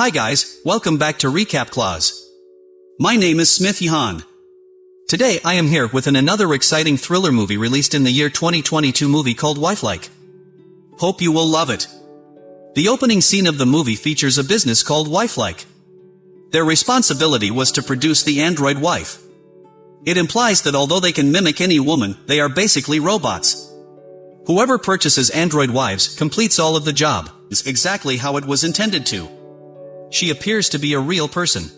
Hi guys, welcome back to Recap Clause. My name is Smith Yahan. Today I am here with an another exciting thriller movie released in the year 2022 movie called Wifelike. Hope you will love it. The opening scene of the movie features a business called Wifelike. Their responsibility was to produce the android wife. It implies that although they can mimic any woman, they are basically robots. Whoever purchases android wives completes all of the job, is exactly how it was intended to. She appears to be a real person.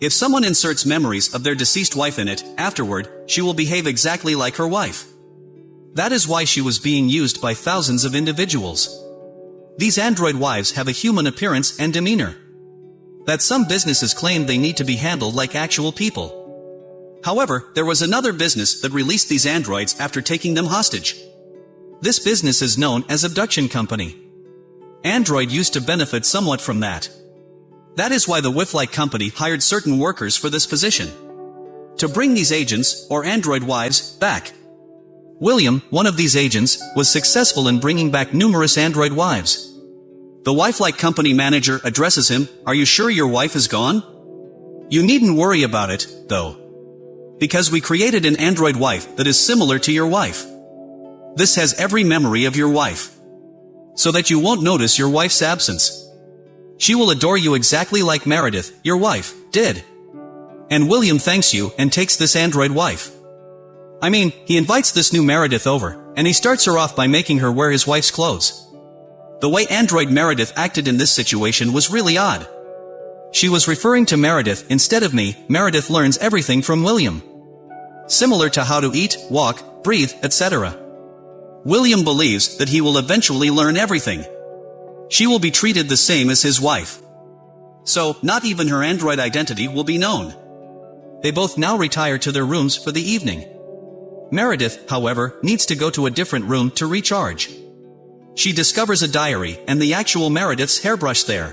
If someone inserts memories of their deceased wife in it, afterward, she will behave exactly like her wife. That is why she was being used by thousands of individuals. These android wives have a human appearance and demeanor. That some businesses claim they need to be handled like actual people. However, there was another business that released these androids after taking them hostage. This business is known as Abduction Company. Android used to benefit somewhat from that. That is why the Wifelike company hired certain workers for this position. To bring these agents, or android wives, back. William, one of these agents, was successful in bringing back numerous android wives. The Wifelike company manager addresses him, Are you sure your wife is gone? You needn't worry about it, though. Because we created an android wife that is similar to your wife. This has every memory of your wife. So that you won't notice your wife's absence. She will adore you exactly like Meredith, your wife, did. And William thanks you and takes this android wife. I mean, he invites this new Meredith over, and he starts her off by making her wear his wife's clothes. The way android Meredith acted in this situation was really odd. She was referring to Meredith instead of me, Meredith learns everything from William. Similar to how to eat, walk, breathe, etc. William believes that he will eventually learn everything. She will be treated the same as his wife. So, not even her android identity will be known. They both now retire to their rooms for the evening. Meredith, however, needs to go to a different room to recharge. She discovers a diary and the actual Meredith's hairbrush there.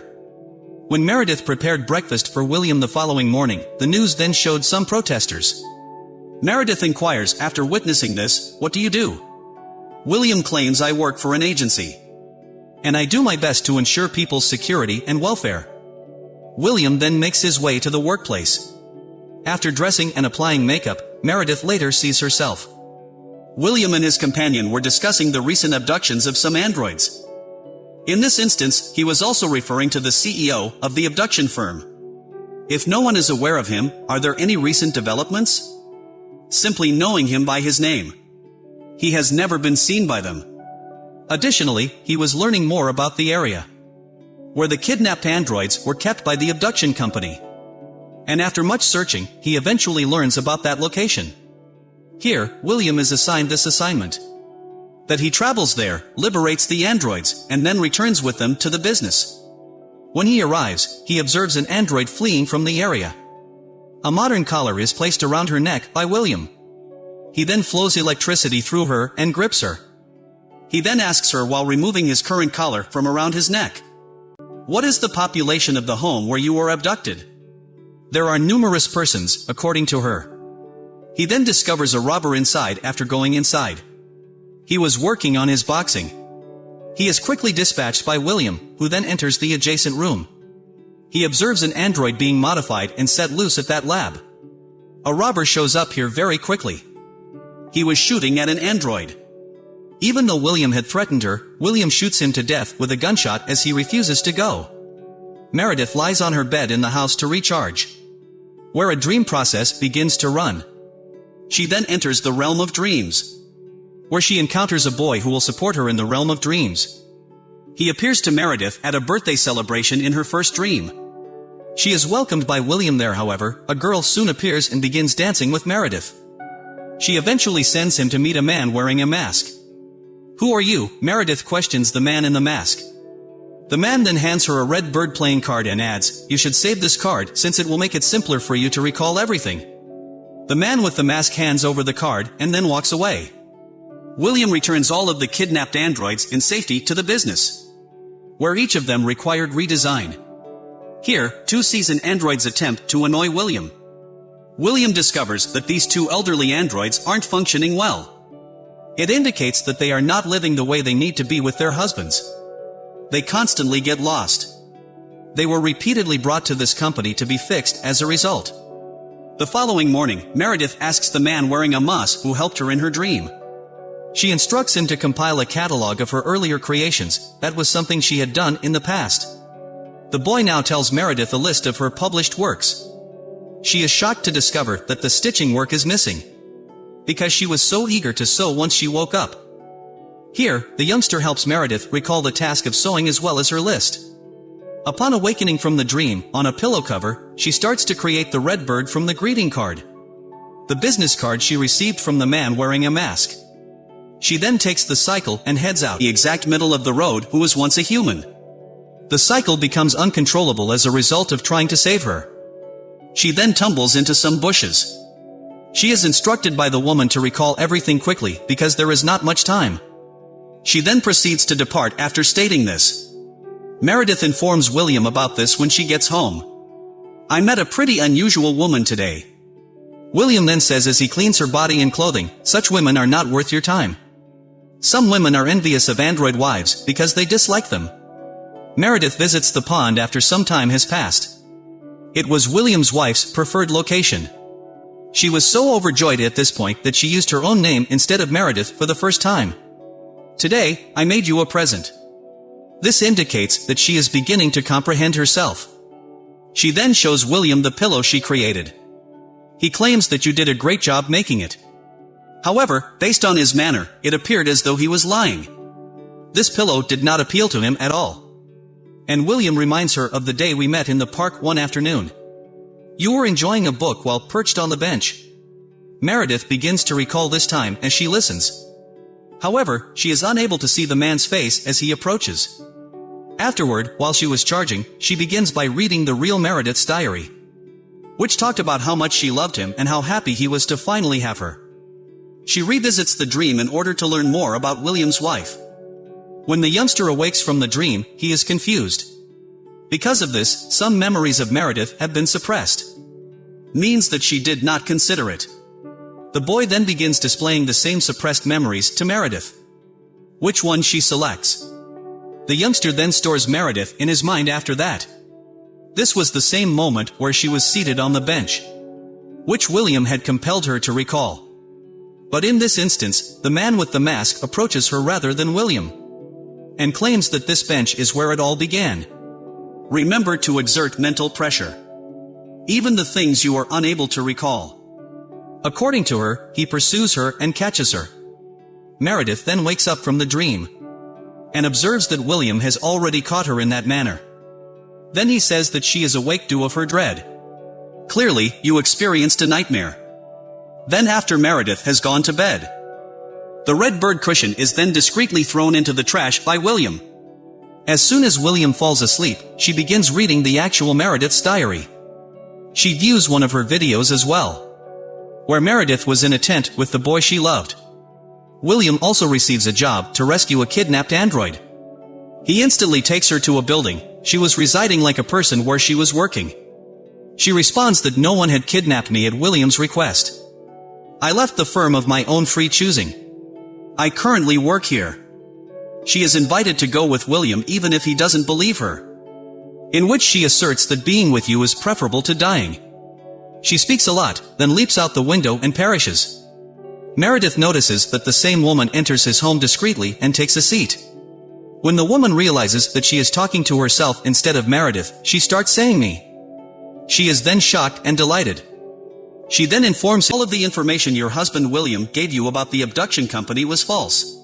When Meredith prepared breakfast for William the following morning, the news then showed some protesters. Meredith inquires after witnessing this, what do you do? William claims I work for an agency and I do my best to ensure people's security and welfare. William then makes his way to the workplace. After dressing and applying makeup, Meredith later sees herself. William and his companion were discussing the recent abductions of some androids. In this instance, he was also referring to the CEO of the abduction firm. If no one is aware of him, are there any recent developments? Simply knowing him by his name. He has never been seen by them. Additionally, he was learning more about the area where the kidnapped androids were kept by the abduction company. And after much searching, he eventually learns about that location. Here, William is assigned this assignment. That he travels there, liberates the androids, and then returns with them to the business. When he arrives, he observes an android fleeing from the area. A modern collar is placed around her neck by William. He then flows electricity through her and grips her. He then asks her while removing his current collar from around his neck. What is the population of the home where you were abducted? There are numerous persons, according to her. He then discovers a robber inside after going inside. He was working on his boxing. He is quickly dispatched by William, who then enters the adjacent room. He observes an android being modified and set loose at that lab. A robber shows up here very quickly. He was shooting at an android. Even though William had threatened her, William shoots him to death with a gunshot as he refuses to go. Meredith lies on her bed in the house to recharge. Where a dream process begins to run. She then enters the realm of dreams. Where she encounters a boy who will support her in the realm of dreams. He appears to Meredith at a birthday celebration in her first dream. She is welcomed by William there however, a girl soon appears and begins dancing with Meredith. She eventually sends him to meet a man wearing a mask. Who are you? Meredith questions the man in the mask. The man then hands her a red bird playing card and adds, You should save this card since it will make it simpler for you to recall everything. The man with the mask hands over the card and then walks away. William returns all of the kidnapped androids in safety to the business, where each of them required redesign. Here, two seasoned androids attempt to annoy William. William discovers that these two elderly androids aren't functioning well. It indicates that they are not living the way they need to be with their husbands. They constantly get lost. They were repeatedly brought to this company to be fixed as a result. The following morning, Meredith asks the man wearing a mask who helped her in her dream. She instructs him to compile a catalog of her earlier creations, that was something she had done in the past. The boy now tells Meredith a list of her published works. She is shocked to discover that the stitching work is missing. Because she was so eager to sew once she woke up. Here, the youngster helps Meredith recall the task of sewing as well as her list. Upon awakening from the dream, on a pillow cover, she starts to create the red bird from the greeting card. The business card she received from the man wearing a mask. She then takes the cycle and heads out the exact middle of the road who was once a human. The cycle becomes uncontrollable as a result of trying to save her. She then tumbles into some bushes. She is instructed by the woman to recall everything quickly because there is not much time. She then proceeds to depart after stating this. Meredith informs William about this when she gets home. I met a pretty unusual woman today. William then says as he cleans her body and clothing, such women are not worth your time. Some women are envious of android wives because they dislike them. Meredith visits the pond after some time has passed. It was William's wife's preferred location. She was so overjoyed at this point that she used her own name instead of Meredith for the first time. Today, I made you a present. This indicates that she is beginning to comprehend herself. She then shows William the pillow she created. He claims that you did a great job making it. However, based on his manner, it appeared as though he was lying. This pillow did not appeal to him at all. And William reminds her of the day we met in the park one afternoon. You were enjoying a book while perched on the bench. Meredith begins to recall this time as she listens. However, she is unable to see the man's face as he approaches. Afterward, while she was charging, she begins by reading the real Meredith's diary. Which talked about how much she loved him and how happy he was to finally have her. She revisits the dream in order to learn more about William's wife. When the youngster awakes from the dream, he is confused. Because of this, some memories of Meredith have been suppressed. Means that she did not consider it. The boy then begins displaying the same suppressed memories to Meredith. Which one she selects. The youngster then stores Meredith in his mind after that. This was the same moment where she was seated on the bench. Which William had compelled her to recall. But in this instance, the man with the mask approaches her rather than William. And claims that this bench is where it all began. Remember to exert mental pressure. Even the things you are unable to recall. According to her, he pursues her and catches her. Meredith then wakes up from the dream and observes that William has already caught her in that manner. Then he says that she is awake due of her dread. Clearly, you experienced a nightmare. Then after Meredith has gone to bed. The red bird cushion is then discreetly thrown into the trash by William. As soon as William falls asleep, she begins reading the actual Meredith's diary. She views one of her videos as well. Where Meredith was in a tent with the boy she loved. William also receives a job to rescue a kidnapped android. He instantly takes her to a building, she was residing like a person where she was working. She responds that no one had kidnapped me at William's request. I left the firm of my own free choosing. I currently work here. She is invited to go with William even if he doesn't believe her. In which she asserts that being with you is preferable to dying. She speaks a lot, then leaps out the window and perishes. Meredith notices that the same woman enters his home discreetly and takes a seat. When the woman realizes that she is talking to herself instead of Meredith, she starts saying me. She is then shocked and delighted. She then informs him all of the information your husband William gave you about the abduction company was false.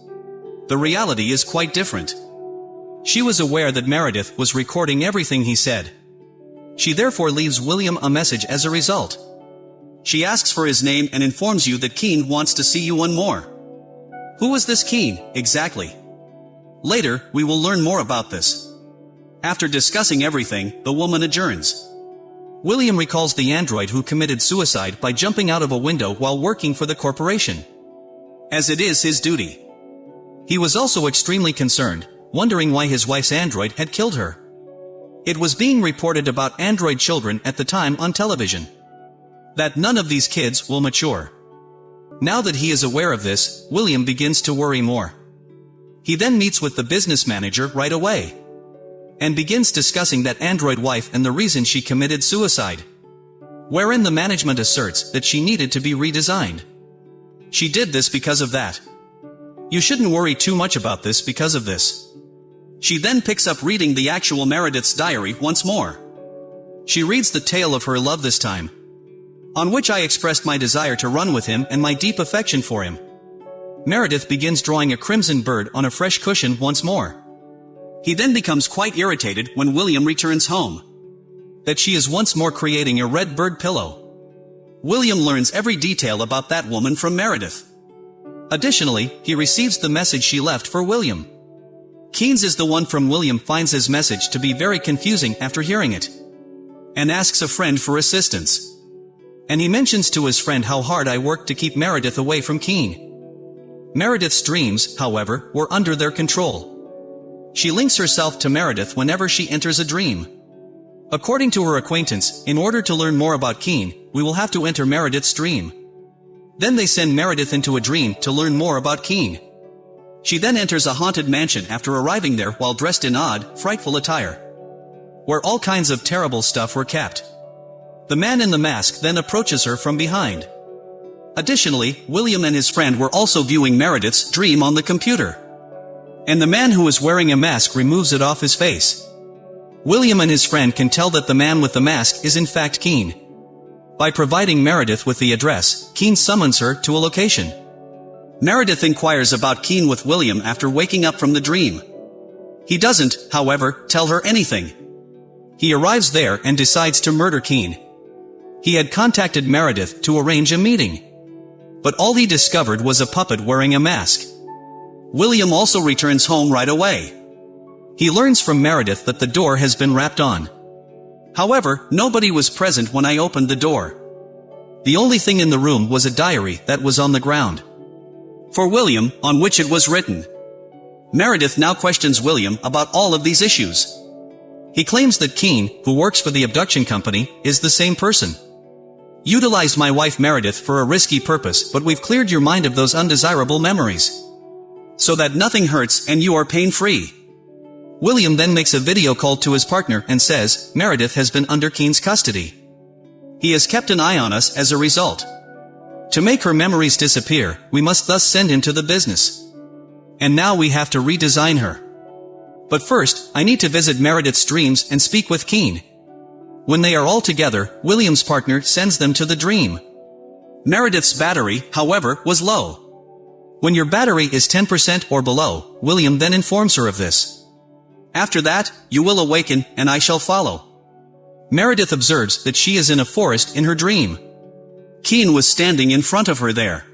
The reality is quite different. She was aware that Meredith was recording everything he said. She therefore leaves William a message as a result. She asks for his name and informs you that Keen wants to see you one more. Who is this Keen, exactly? Later, we will learn more about this. After discussing everything, the woman adjourns. William recalls the android who committed suicide by jumping out of a window while working for the corporation. As it is his duty. He was also extremely concerned, wondering why his wife's android had killed her. It was being reported about android children at the time on television that none of these kids will mature. Now that he is aware of this, William begins to worry more. He then meets with the business manager right away. and begins discussing that android wife and the reason she committed suicide. Wherein the management asserts that she needed to be redesigned. She did this because of that. You shouldn't worry too much about this because of this. She then picks up reading the actual Meredith's diary once more. She reads the tale of her love this time. On which I expressed my desire to run with him and my deep affection for him. Meredith begins drawing a crimson bird on a fresh cushion once more. He then becomes quite irritated when William returns home. That she is once more creating a red bird pillow. William learns every detail about that woman from Meredith. Additionally, he receives the message she left for William. Keynes is the one from William finds his message to be very confusing after hearing it. And asks a friend for assistance. And he mentions to his friend how hard I worked to keep Meredith away from Keen. Meredith's dreams, however, were under their control. She links herself to Meredith whenever she enters a dream. According to her acquaintance, in order to learn more about Keen, we will have to enter Meredith's dream. Then they send Meredith into a dream to learn more about Keen. She then enters a haunted mansion after arriving there while dressed in odd, frightful attire. Where all kinds of terrible stuff were kept. The man in the mask then approaches her from behind. Additionally, William and his friend were also viewing Meredith's dream on the computer and the man who is wearing a mask removes it off his face. William and his friend can tell that the man with the mask is in fact Keen. By providing Meredith with the address, Keen summons her to a location. Meredith inquires about Keen with William after waking up from the dream. He doesn't, however, tell her anything. He arrives there and decides to murder Keen. He had contacted Meredith to arrange a meeting. But all he discovered was a puppet wearing a mask. William also returns home right away. He learns from Meredith that the door has been wrapped on. However, nobody was present when I opened the door. The only thing in the room was a diary that was on the ground. For William, on which it was written. Meredith now questions William about all of these issues. He claims that Keen, who works for the abduction company, is the same person. Utilize my wife Meredith for a risky purpose but we've cleared your mind of those undesirable memories so that nothing hurts and you are pain-free. William then makes a video call to his partner and says, Meredith has been under Keen's custody. He has kept an eye on us as a result. To make her memories disappear, we must thus send him to the business. And now we have to redesign her. But first, I need to visit Meredith's dreams and speak with Keen. When they are all together, William's partner sends them to the dream. Meredith's battery, however, was low. When your battery is 10% or below, William then informs her of this. After that, you will awaken, and I shall follow. Meredith observes that she is in a forest in her dream. Keen was standing in front of her there.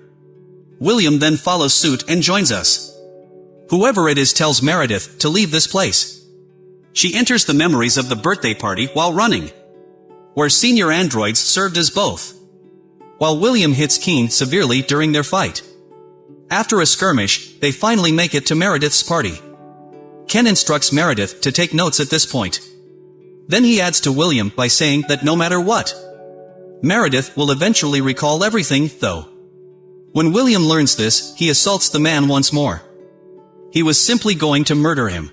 William then follows suit and joins us. Whoever it is tells Meredith to leave this place. She enters the memories of the birthday party while running. Where senior androids served as both. While William hits Keen severely during their fight. After a skirmish, they finally make it to Meredith's party. Ken instructs Meredith to take notes at this point. Then he adds to William by saying that no matter what, Meredith will eventually recall everything, though. When William learns this, he assaults the man once more. He was simply going to murder him.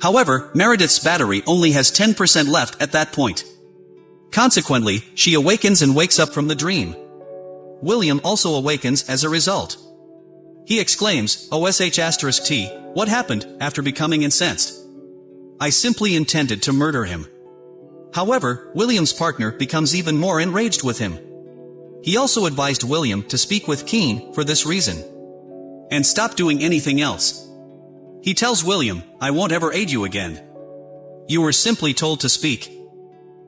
However, Meredith's battery only has 10% left at that point. Consequently, she awakens and wakes up from the dream. William also awakens as a result. He exclaims, OSH asterisk T, what happened, after becoming incensed? I simply intended to murder him. However, William's partner becomes even more enraged with him. He also advised William to speak with Keen for this reason. And stop doing anything else. He tells William, I won't ever aid you again. You were simply told to speak.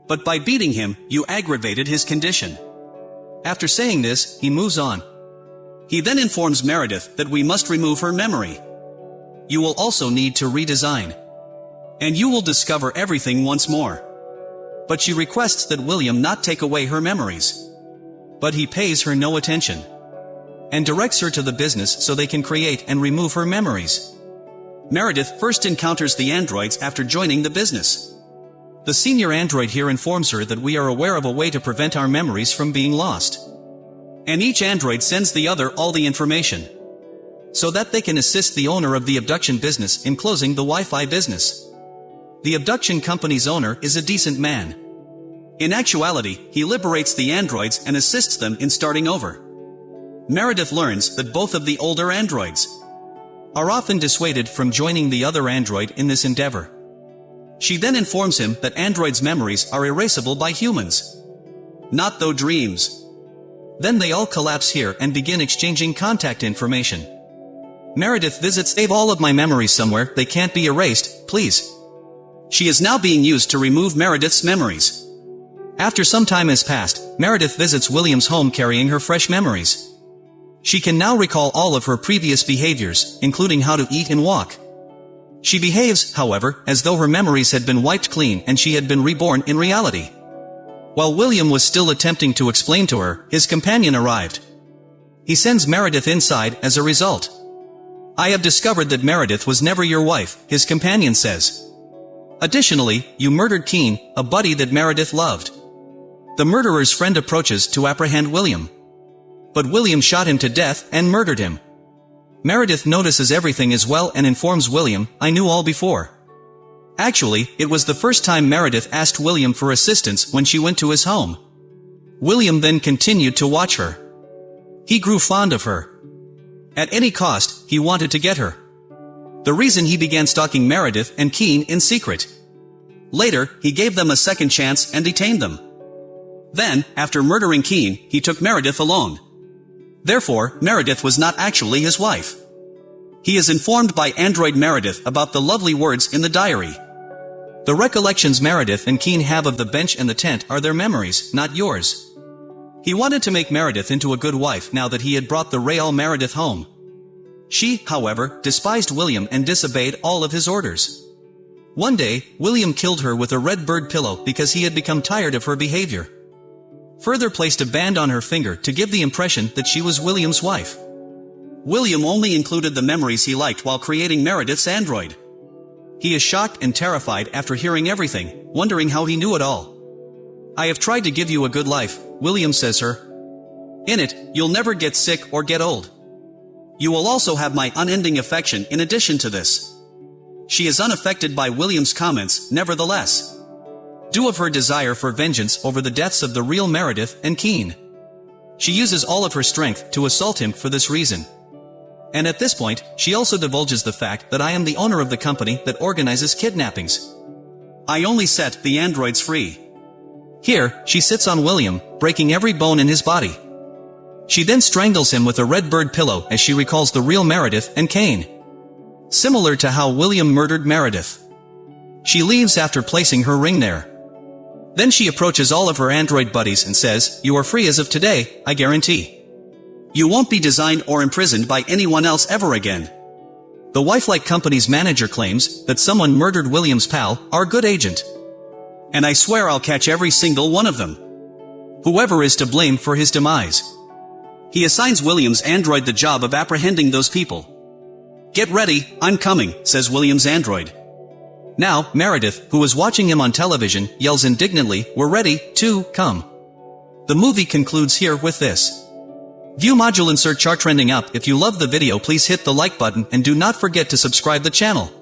But by beating him, you aggravated his condition. After saying this, he moves on. He then informs Meredith that we must remove her memory. You will also need to redesign. And you will discover everything once more. But she requests that William not take away her memories. But he pays her no attention. And directs her to the business so they can create and remove her memories. Meredith first encounters the androids after joining the business. The senior android here informs her that we are aware of a way to prevent our memories from being lost. And each android sends the other all the information. So that they can assist the owner of the abduction business in closing the Wi-Fi business. The abduction company's owner is a decent man. In actuality, he liberates the androids and assists them in starting over. Meredith learns that both of the older androids are often dissuaded from joining the other android in this endeavor. She then informs him that androids' memories are erasable by humans. Not though dreams. Then they all collapse here and begin exchanging contact information. Meredith visits Save all of my memories somewhere, they can't be erased, please. She is now being used to remove Meredith's memories. After some time has passed, Meredith visits William's home carrying her fresh memories. She can now recall all of her previous behaviors, including how to eat and walk. She behaves, however, as though her memories had been wiped clean and she had been reborn in reality. While William was still attempting to explain to her, his companion arrived. He sends Meredith inside as a result. I have discovered that Meredith was never your wife, his companion says. Additionally, you murdered Keen, a buddy that Meredith loved. The murderer's friend approaches to apprehend William. But William shot him to death and murdered him. Meredith notices everything as well and informs William, I knew all before. Actually, it was the first time Meredith asked William for assistance when she went to his home. William then continued to watch her. He grew fond of her. At any cost, he wanted to get her. The reason he began stalking Meredith and Keen in secret. Later, he gave them a second chance and detained them. Then, after murdering Keen, he took Meredith alone. Therefore, Meredith was not actually his wife. He is informed by Android Meredith about the lovely words in the diary. The recollections Meredith and Keen have of the bench and the tent are their memories, not yours. He wanted to make Meredith into a good wife now that he had brought the Real Meredith home. She, however, despised William and disobeyed all of his orders. One day, William killed her with a red bird pillow because he had become tired of her behavior. Further placed a band on her finger to give the impression that she was William's wife. William only included the memories he liked while creating Meredith's android. He is shocked and terrified after hearing everything, wondering how he knew it all. I have tried to give you a good life, William says her. In it, you'll never get sick or get old. You will also have my unending affection in addition to this. She is unaffected by William's comments, nevertheless. Due of her desire for vengeance over the deaths of the real Meredith and Keen. She uses all of her strength to assault him for this reason. And at this point, she also divulges the fact that I am the owner of the company that organizes kidnappings. I only set the androids free. Here, she sits on William, breaking every bone in his body. She then strangles him with a red bird pillow as she recalls the real Meredith and Kane. Similar to how William murdered Meredith. She leaves after placing her ring there. Then she approaches all of her android buddies and says, You are free as of today, I guarantee. You won't be designed or imprisoned by anyone else ever again. The Wifelike company's manager claims that someone murdered William's pal, our good agent and I swear I'll catch every single one of them. Whoever is to blame for his demise. He assigns William's android the job of apprehending those people. Get ready, I'm coming, says William's android. Now, Meredith, who was watching him on television, yells indignantly, we're ready, to, come. The movie concludes here with this. View module insert chart trending up. If you love the video please hit the like button and do not forget to subscribe the channel.